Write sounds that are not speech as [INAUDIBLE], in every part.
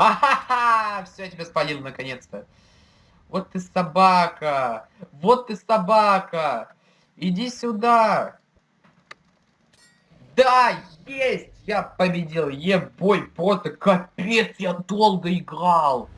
Ха-ха-ха! Все, я тебя спалил наконец-то. Вот ты собака! Вот ты собака! Иди сюда! Да, есть! Я победил! Ебой, просто капец, я долго играл!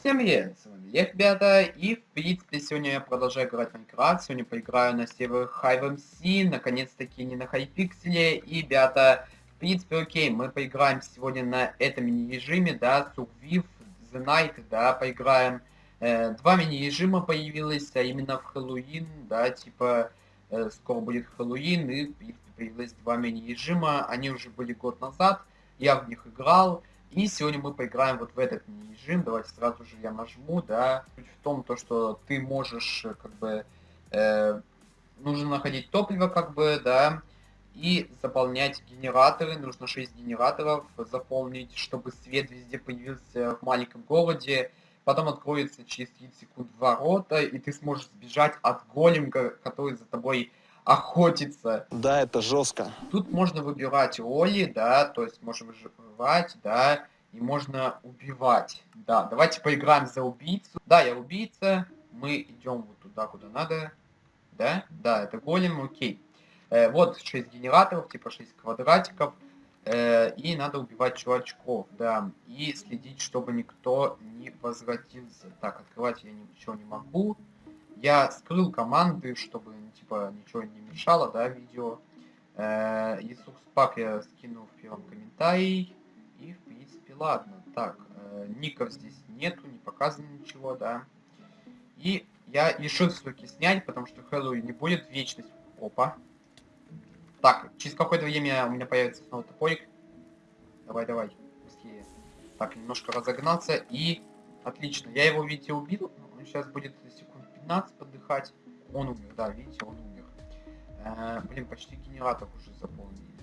Всем привет, с вами Лев, ребята, и в принципе сегодня я продолжаю играть в Майнкрафт, сегодня поиграю на сервере HiveMC, наконец-таки не на Хайпикселе, и, ребята, принципе, окей, мы поиграем сегодня на этом мини-режиме, да, Survive the Night, да, поиграем. Э, два мини-режима появилось, а именно в Хэллоуин, да, типа, э, скоро будет Хэллоуин, и, принципе, появилось два мини-режима, они уже были год назад, я в них играл, и сегодня мы поиграем вот в этот мини-режим, давайте сразу же я нажму, да, суть в том, то, что ты можешь, как бы, э, нужно находить топливо, как бы, да, и заполнять генераторы. Нужно 6 генераторов заполнить, чтобы свет везде появился в маленьком городе. Потом откроется через 30 секунд ворота, и ты сможешь сбежать от големка, который за тобой охотится. Да, это жестко. Тут можно выбирать роли, да, то есть можно выживать, да, и можно убивать. Да, давайте поиграем за убийцу. Да, я убийца, мы идем вот туда, куда надо. Да, да, это голем, окей. Э, вот 6 генераторов, типа 6 квадратиков. Э, и надо убивать чувачков, да. И следить, чтобы никто не возвратился. Так, открывать я ничего не могу. Я скрыл команды, чтобы типа ничего не мешало, да, видео. Э, Иисус пак я скину в первом комментарии. И в принципе ладно. Так, э, ников здесь нету, не показано ничего, да. И я решил все-таки снять, потому что Хэллоуин не будет вечность. Опа. Так, через какое-то время у меня появится снова топорик. Давай, давай, быстрее. Так, немножко разогнаться и... Отлично, я его, видите, убил. Он сейчас будет секунд 15 подыхать. Он умер, да, видите, он умер. Э, блин, почти генератор уже заполнили.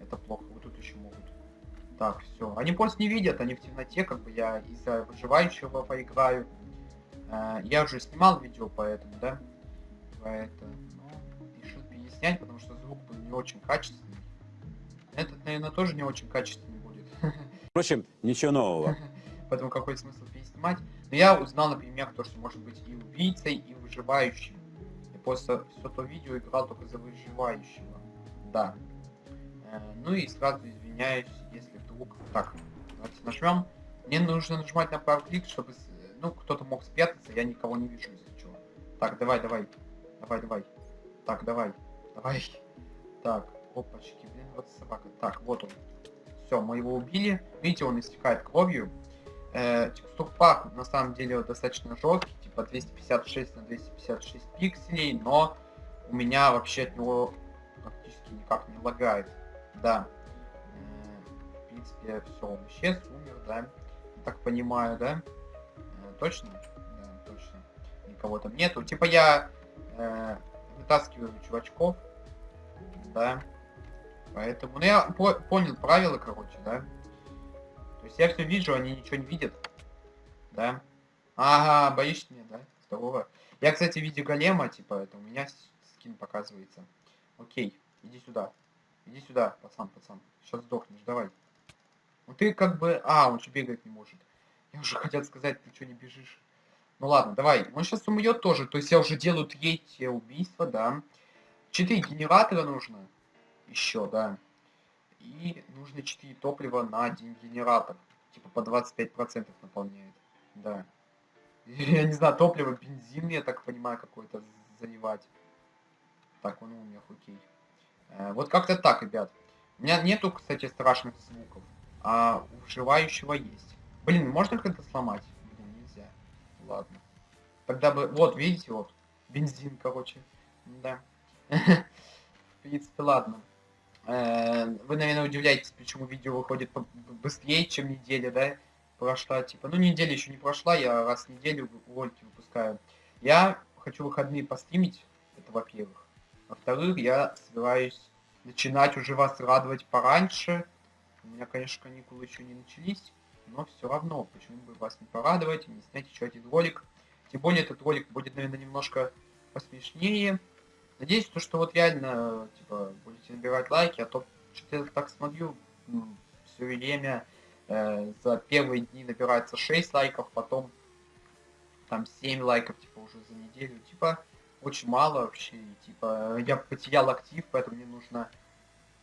Это плохо, вот тут еще могут. Так, все. Они просто не видят, они в темноте, как бы я из-за выживающего поиграю. Э, я уже снимал видео, поэтому, да? Поэтому снять, потому что звук был не очень качественный. Этот, наверное, тоже не очень качественный будет. [LAUGHS] Впрочем, ничего нового. Поэтому какой смысл переснимать? Но я узнал, например, то, что может быть и убийцей, и выживающим. Я просто все то видео играл только за выживающего. Да. Э, ну и сразу извиняюсь, если вдруг... Так, давайте нажмем. Мне нужно нажимать на правый клик, чтобы... Ну, кто-то мог спрятаться, я никого не вижу, если что. Так, давай, давай. Давай, давай. Так, давай. Давай. Так, опачки, блин, вот собака. Так, вот он. Все, мы его убили. Видите, он истекает кровью. Э, текстур пак на самом деле достаточно жесткий, типа 256 на 256 пикселей, но у меня вообще от него практически никак не лагает. Да. Э, в принципе, все, он исчез, умер, да. Так понимаю, да? Э, точно? Да, точно. Никого там нету. Типа я э, вытаскиваю чувачков, да. Поэтому, ну я по понял правила, короче, да. То есть я все вижу, они ничего не видят, да. Ага, боишься меня, да? Здорово. Я, кстати, в виде голема, типа, это у меня скин показывается. Окей, иди сюда. Иди сюда, пацан, пацан. Сейчас сдохнешь, давай. Ну ты как бы... А, он что бегать не может. Я уже хотел сказать, ты что не бежишь. Ну ладно, давай. Он сейчас умрет тоже. То есть я уже делаю третье убийство, да. Четыре генератора нужно. Еще, да. И нужно 4 топлива на один генератор. Типа по 25% наполняет. Да. [LAUGHS] Я не знаю, топливо, бензин, я так понимаю, какой-то заливать. Так, он умер, окей. Э, вот как-то так, ребят. У меня нету, кстати, страшных звуков. А у вживающего есть. Блин, можно как-то сломать? Ладно. Тогда бы... Вот, видите, вот. Бензин, короче. Да. В принципе, ладно. Э, вы, наверное, удивляетесь, почему видео выходит быстрее, чем неделя, да? Прошла, типа, ну, неделя еще не прошла, я раз в неделю ролики выпускаю. Я хочу выходные постримить, это во-первых. Во-вторых, я собираюсь начинать уже вас радовать пораньше. У меня, конечно, каникулы еще не начались, но все равно, почему бы вас не порадовать, не снять еще один ролик. Тем более, этот ролик будет, наверное, немножко посмешнее. Надеюсь, то, что вот реально, типа, будете набирать лайки, а то что-то я так смотрю все время э, за первые дни набирается 6 лайков, потом там 7 лайков, типа, уже за неделю. Типа, очень мало вообще. Типа, я потерял актив, поэтому мне нужно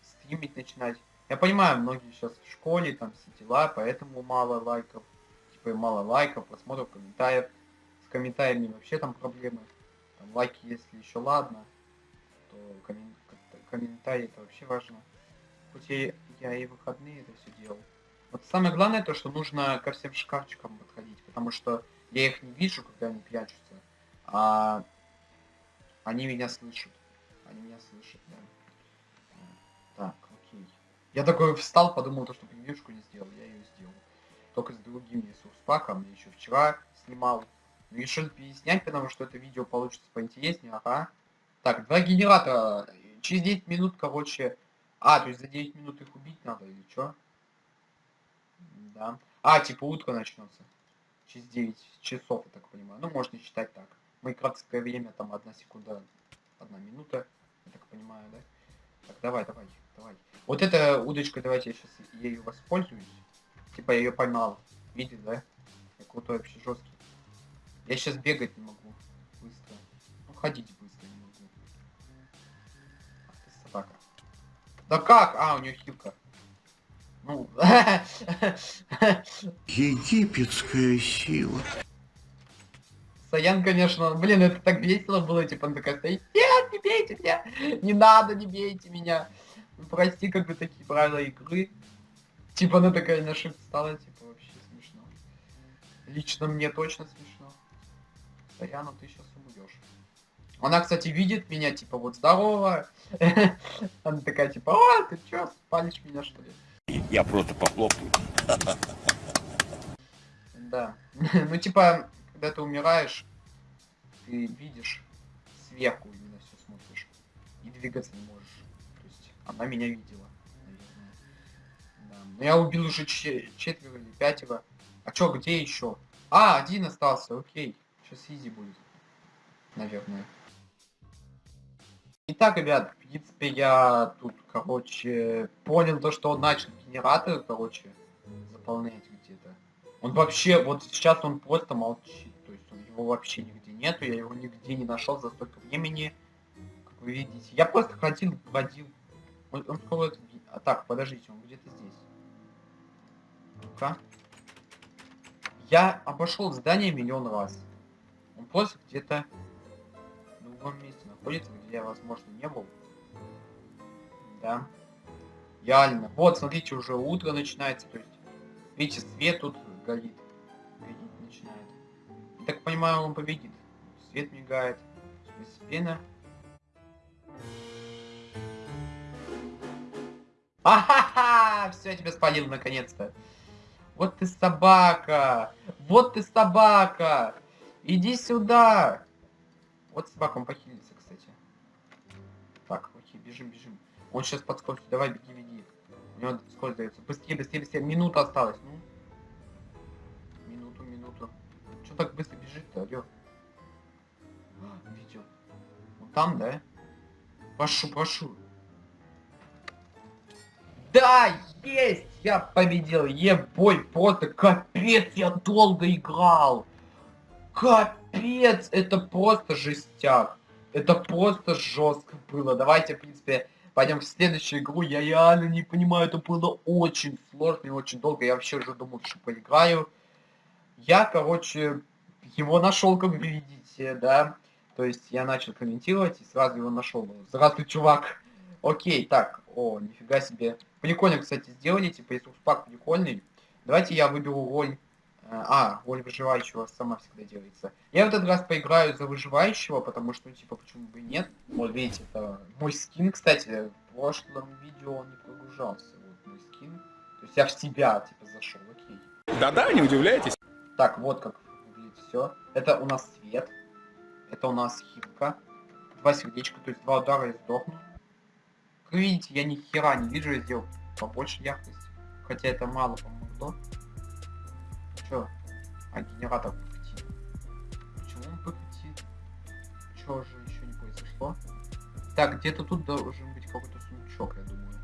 стримить начинать. Я понимаю, многие сейчас в школе, там все дела, поэтому мало лайков. Типа, мало лайков, просмотров, комментариев. С комментариями вообще там проблемы. Там лайки, если еще ладно, то коммен... комментарии это вообще важно. Хоть я, я и выходные это все делал. Вот самое главное то, что нужно ко всем шкафчикам подходить, потому что я их не вижу, когда они прячутся, а они меня слышат. Они меня слышат, да. Так. Я такой встал, подумал, то, что превьюшку не сделал, я ее сделал. Только с другим ресурс-паком, я еще вчера снимал. Решил переснять, потому что это видео получится поинтереснее, ага. Так, два генератора. Через 9 минут, короче... А, то есть за 9 минут их убить надо или что? Да. А, типа утро начнется. Через 9 часов, я так понимаю. Ну, можно считать так. Майнкрафтское время, там, одна секунда, одна минута. Я так понимаю, да? Так, давай, давай, давай. Вот эта удочка, давайте я сейчас ею воспользуюсь. Типа я ее поймал. Видишь, да? Я крутой вообще жесткий. Я сейчас бегать не могу. Быстро. Ну, ходить быстро не могу. Ах собака. Да как? А, у нее хилка. Ну, [LAUGHS] Египетская сила. Саян, конечно, блин, это так весело было, типа, он такая стоит, нет, не бейте меня, не надо, не бейте меня. Прости, как бы такие правила игры. Типа, она такая на shift стала, типа, вообще смешно. Лично мне точно смешно. Саяну ты сейчас убьешь. Она, кстати, видит меня, типа, вот здорово. [LAUGHS] Она такая, типа, о, ты чё, спалишь меня, что ли? Я просто похлопаю. Да. [LAUGHS] ну, типа, когда ты умираешь, ты видишь сверху именно все смотришь. И двигаться не можешь. То есть она меня видела, наверное. Да. Но я убил уже че- четверо или пятеро. А чё, где еще? А, один остался, окей. Сейчас изи будет. Наверное. Итак, ребят, в принципе, я тут, короче, понял то, что он начал генератор, короче, заполнять где-то. Он вообще, вот сейчас он просто молчит, то есть он, его вообще нигде нету, я его нигде не нашел за столько времени, как вы видите. Я просто ходил, водил. Он, он скоро... А так, подождите, он где-то здесь. Ну-ка. Я обошел здание миллион раз. Он просто где-то в другом месте находится, где я, возможно, не был. Да. Реально. Вот, смотрите, уже утро начинается, то есть, видите, свет тут горит. Горит начинает. Я так понимаю, он победит. Свет мигает. Постепенно. Ахаха! Все, я тебя спалил наконец-то. Вот ты собака! Вот ты собака! Иди сюда! Вот собака, он похилится, кстати. Так, окей, бежим, бежим. Он сейчас подскочит. Давай, беги, беги. У него сколько дается? Быстрее, быстрее, быстрее. Минута осталась. Ну. Минуту, минуту. Че так быстро бежит-то, алё? Там, да? Прошу, прошу. Да, есть! Я победил. Ебой, просто капец, я долго играл. Капец, это просто жестяк. Это просто жестко было. Давайте, в принципе, пойдем в следующую игру. Я реально не понимаю, это было очень сложно и очень долго. Я вообще уже думал, что поиграю. Я, короче, его нашел, как видите, да. То есть я начал комментировать и сразу его нашел. Здравствуй, чувак. Окей, так, о, нифига себе. Прикольно, кстати, сделали, типа, если пак прикольный. Давайте я выберу роль... э, А, роль выживающего сама всегда делается. Я в этот раз поиграю за выживающего, потому что, ну, типа, почему бы и нет. Вот, видите, это мой скин, кстати, в прошлом видео он не прогружался. Вот мой скин. То есть я в себя, типа, зашел, окей. Да-да, не удивляйтесь. Так, вот как выглядит все. Это у нас свет. Это у нас хилка. Два сердечка, то есть два удара и сдохну. Как видите, я ни хера не вижу, я сделал побольше яркость. Хотя это мало помогло. Чё? А, генератор прекратил. Почему он прекратил? Чё же еще не произошло? Так, где-то тут должен быть какой-то сундучок, я думаю.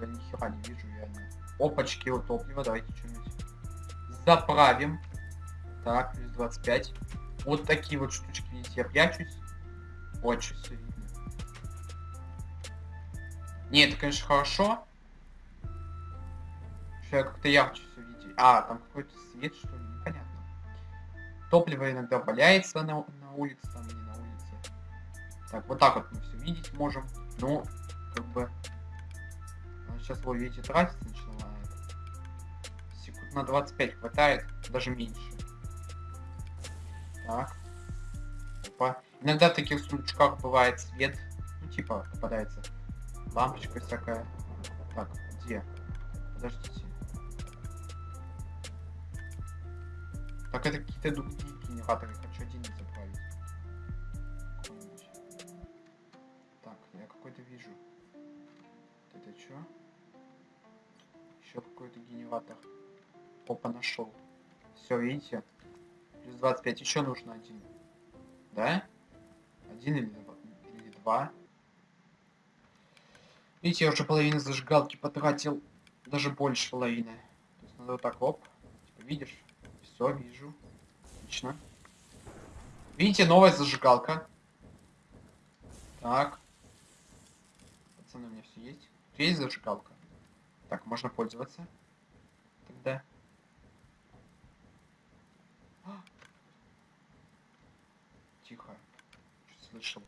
Я ни хера не вижу, реально. Опачки, вот топливо, давайте что-нибудь заправим. Так, плюс 25. Вот такие вот штучки, видите, я прячусь. Очень видно. Не, это, конечно, хорошо. Что я как-то ярче все видеть. А, там какой-то свет, что ли, непонятно. Топливо иногда валяется на, на улице, там не на улице. Так, вот так вот мы все видеть можем. Ну, как бы... Сейчас его, видите, тратиться начинает. Секунд на 25 хватает, даже меньше. Так. Опа. Иногда в таких сундучках бывает свет. Ну, типа, попадается лампочка всякая. Так, где? Подождите. Так, это какие-то другие генераторы. Хочу один не. Какой-нибудь. Так, я какой-то вижу. Это что? Еще какой-то генератор. Опа, нашел. Все, видите? Плюс 25. Еще нужно один. Да? Один или два? Или два? Видите, я уже половину зажигалки потратил. Даже больше половины. То есть надо вот так, оп. Типа, видишь? Все, вижу. Отлично. Видите, новая зажигалка. Так. Пацаны, у меня все есть. Есть зажигалка. Так, можно пользоваться. Тогда. А! Тихо. Что слышал?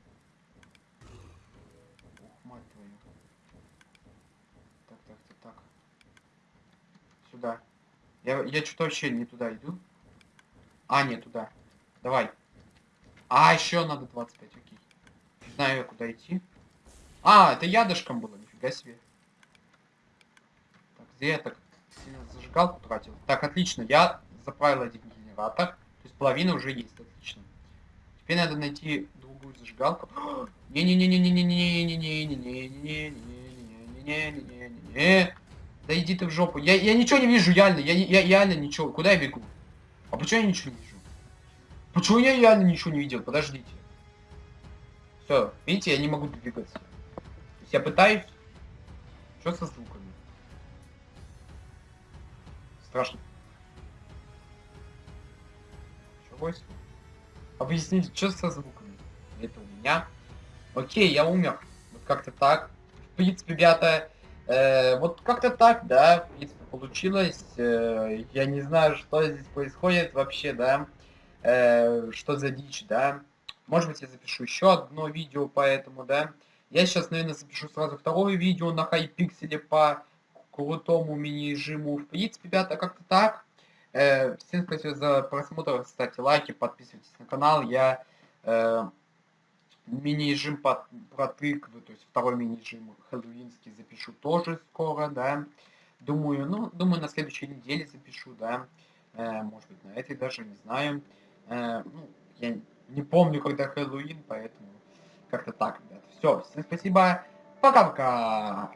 Ух, мать твою. Так, так, так, так. Сюда. Я, я что-то вообще не туда иду. А, не туда. Давай. А, еще надо 25, окей. Не знаю, куда идти. А, это ядышком было, нифига себе. Так, где я так сильно зажигалку тратил? Так, отлично, я заправил один генератор. То есть половина уже есть, отлично. Теперь надо найти другую зажигалку. Не-не-не-не-не-не-не-не-не-не-не-не-не-не-не-не-не. Да иди ты в жопу. Я, я ничего не вижу, реально. Я, я реально ничего. Куда я бегу? А почему я ничего не вижу? Почему я реально ничего не видел? Подождите. Все, видите, я не могу двигаться. То есть я пытаюсь... Что со звуками? Страшно. Что? Объясните, что со звуками? Это у меня. Окей, я умер. Вот как-то так. В принципе, ребята, э, вот как-то так, да, в принципе, получилось. Э, я не знаю, что здесь происходит вообще, да. Э, что за дичь, да. Может быть, я запишу еще одно видео по этому, да. Я сейчас, наверное, запишу сразу второе видео на хайпикселе по крутому мини-режиму. В принципе, ребята, как-то так. Э, всем спасибо за просмотр, ставьте лайки, подписывайтесь на канал. Я э, мини-режим по, про то есть второй мини-режим хэллоуинский запишу тоже скоро, да. Думаю, ну, думаю, на следующей неделе запишу, да. Э, может быть, на этой даже, не знаю. Э, ну, я не помню, когда Хэллоуин, поэтому как-то так, ребята. Все, всем спасибо. Пока-пока.